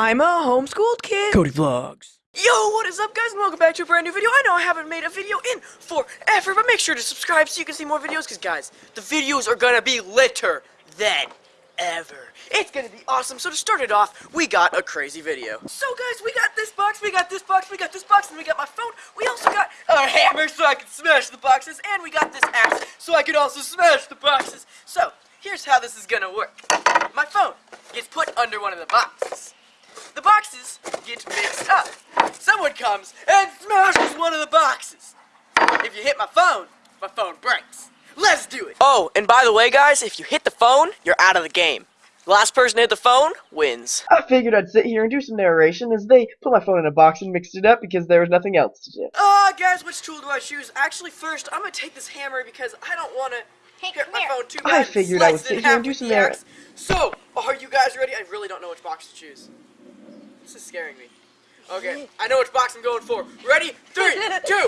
I'm a homeschooled kid. Cody Vlogs. Yo, what is up guys and welcome back to a brand new video. I know I haven't made a video in forever, but make sure to subscribe so you can see more videos, because guys, the videos are gonna be litter than ever. It's gonna be awesome, so to start it off, we got a crazy video. So guys, we got this box, we got this box, we got this box, and we got my phone. We also got a hammer so I can smash the boxes, and we got this axe so I can also smash the boxes. So, here's how this is gonna work. My phone gets put under one of the boxes. The boxes get mixed up. Someone comes and smashes one of the boxes. If you hit my phone, my phone breaks. Let's do it. Oh, and by the way, guys, if you hit the phone, you're out of the game. The last person to hit the phone wins. I figured I'd sit here and do some narration as they put my phone in a box and mixed it up because there was nothing else to do. Uh, guys, which tool do I choose? Actually, first, I'm gonna take this hammer because I don't want to Hey, hit my here. phone too much. I bad. figured I would Slice it sit here and do some the narr- axe. So, are you guys ready? I really don't know which box to choose. This is scaring me. Okay, I know which box I'm going for. Ready? Three, two,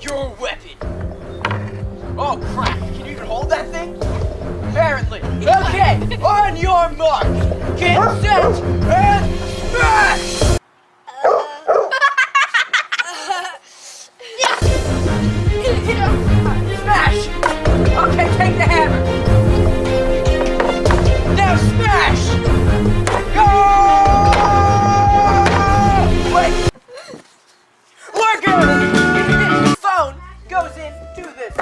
your weapon. Oh crap! Can you even hold that thing? Apparently. Okay, on your mark, get set, and smash! Smash!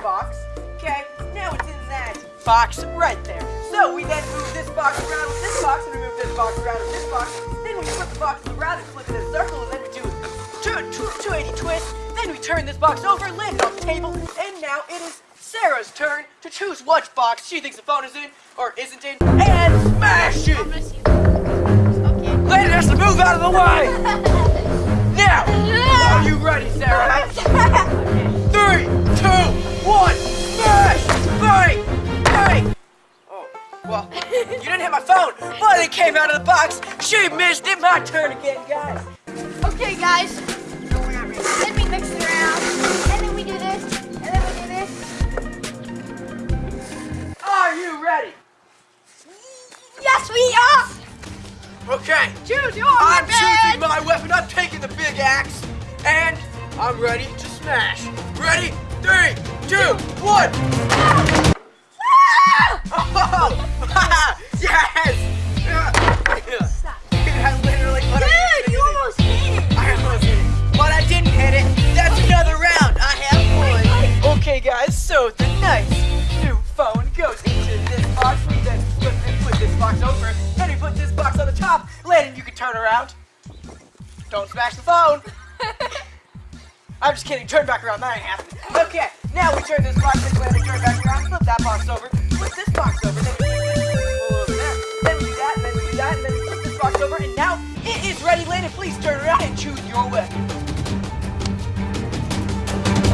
Box. Okay, now it's in that box right there. So we then move this box around with this box, and we move this box around with this box. Then we flip the box around and flip it in a circle, and then we do a two- two- 280 twist. Then we turn this box over, land it on the table, and now it is Sarah's turn to choose which box she thinks the phone is in or isn't in, and smash it! Okay. Has to move out of the way! Now, are you ready, Sarah? Three, two, one, smash! Bang! Bang! Oh, well, you didn't hit my phone, but it came out of the box. She missed it. My turn again, guys. Okay, guys. Then we mix it around, and then we do this, and then we do this. Are you ready? Yes, we are. Okay. Choose your I'm weapon. choosing my weapon. I'm taking the big axe, and I'm ready to smash. Ready? Three, two, one. Oh, yes! Dude, I literally put Dude, you almost hit it. I almost hit it, but I didn't hit it. That's another round. I have won. Okay, guys, so the nice new phone goes into this box. We then flip and put this box over. Then we put this box on the top. Landon, you can turn around. Don't smash the phone. I'm just kidding. Turn back around. That ain't happening. Okay, now we turn this box. Then Landon, turn back around. Flip that box over. Flip this box over. Then we over there. Then we do that. Then we do that. And then we flip this box over. And now it is ready. Landon, please turn around and choose your weapon.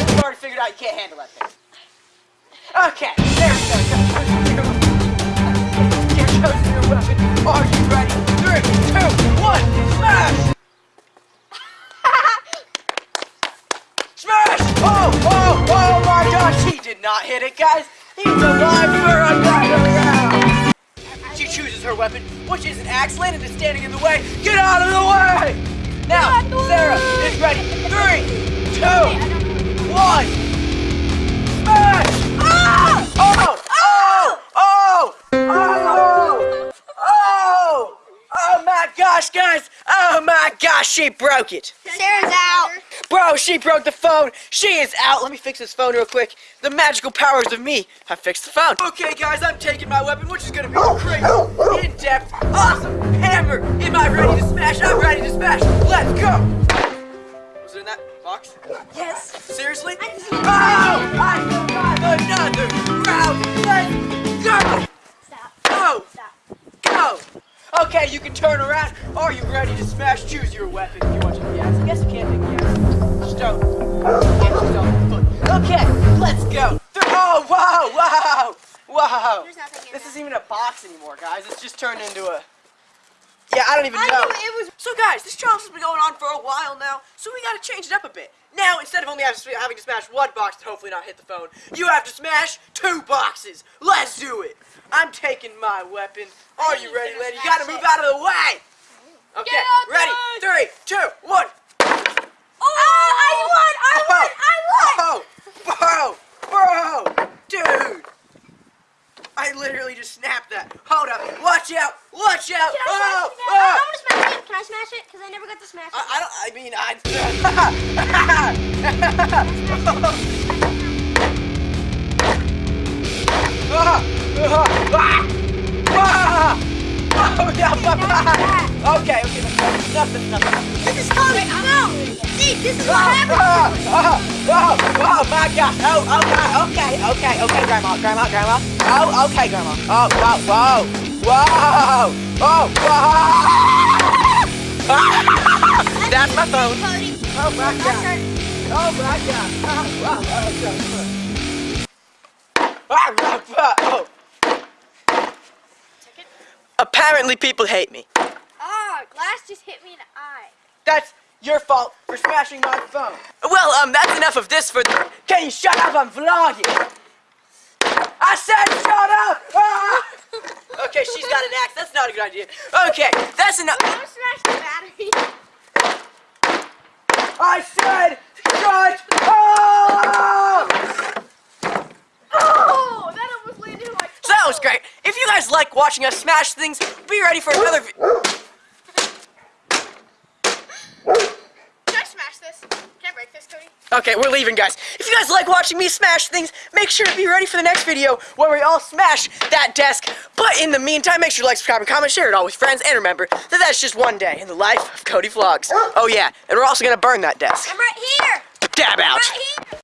I've already figured out you can't handle that thing. Okay, there not hit it, guys. He's alive for another round. She chooses her weapon, which is an axe. Landon is standing in the way. Get out of the way! Now, Sarah is ready. Three, two, one. Smash! Ah! Oh! Oh! Oh! Oh! Oh! Oh my gosh, guys! Oh my gosh, she broke it! Sarah's out. Bro, she broke the phone. She is out. Let me fix this phone real quick. The magical powers of me have fixed the phone. Okay, guys, I'm taking my weapon, which is gonna be a crazy, in-depth, awesome hammer. Am I ready to smash? I'm ready to smash. Let's go. Was it in that box? Yes. Seriously? I just- Oh! I survived another round. Let's go. Stop. Go. Stop. Go. Okay, you can turn around. Are you ready to smash? Choose your weapon. If you want to yes. I guess you can't This isn't even a box anymore, guys. It's just turned into a. Yeah, I don't even I know. knew it was. So, guys, this challenge has been going on for a while now, so we gotta change it up a bit. Now, instead of only having to- smash one box to hopefully not hit the phone, you have to smash two boxes. Let's do it. I'm taking my weapon. Are you ready, gonna lady? You gotta move it. out of the way. Okay, Get out ready? there. Three, two, one. Oh, I won! I won! I won! Oh, bro, bro, dude. I literally just snapped that. Hold up. Watch out. Watch out. Can I Oh, smash it? oh. I want to smash it. I smash it? Because I never got to smash it. I, I don't. I mean, I. Oh, okay, okay, that's nothing, nothing. This is coming. No! See, this is what happens. Oh, oh, oh, my gosh. Oh, okay, okay, okay, okay, Grandma, Grandma, Grandma. Oh, okay, Grandma. Oh, whoa, whoa, whoa, oh, whoa. That's my phone. Oh, my God. Oh, my God. Oh, oh, oh. Apparently, people hate me. Ah, glass just hit me in the eye. That's your fault for smashing my phone. Well, um, that's enough of this for the. Can you shut up? I'm vlogging. I said shut up! Ah! Okay, she's got an axe. That's not a good idea. Okay, that's enough. Don't smash the battery. I said shut up! Oh, that almost landed in my So that was great. If you guys like watching us smash things, be ready for another. Vi- Can I smash this? Can I break this, Cody? Okay, we're leaving, guys. If you guys like watching me smash things, make sure to be ready for the next video where we all smash that desk. But in the meantime, make sure to like, subscribe, and comment, share it all with friends, and remember that that's just one day in the life of Cody Vlogs. Oh yeah, and we're also gonna burn that desk. I'm right here. Dab out. Right here.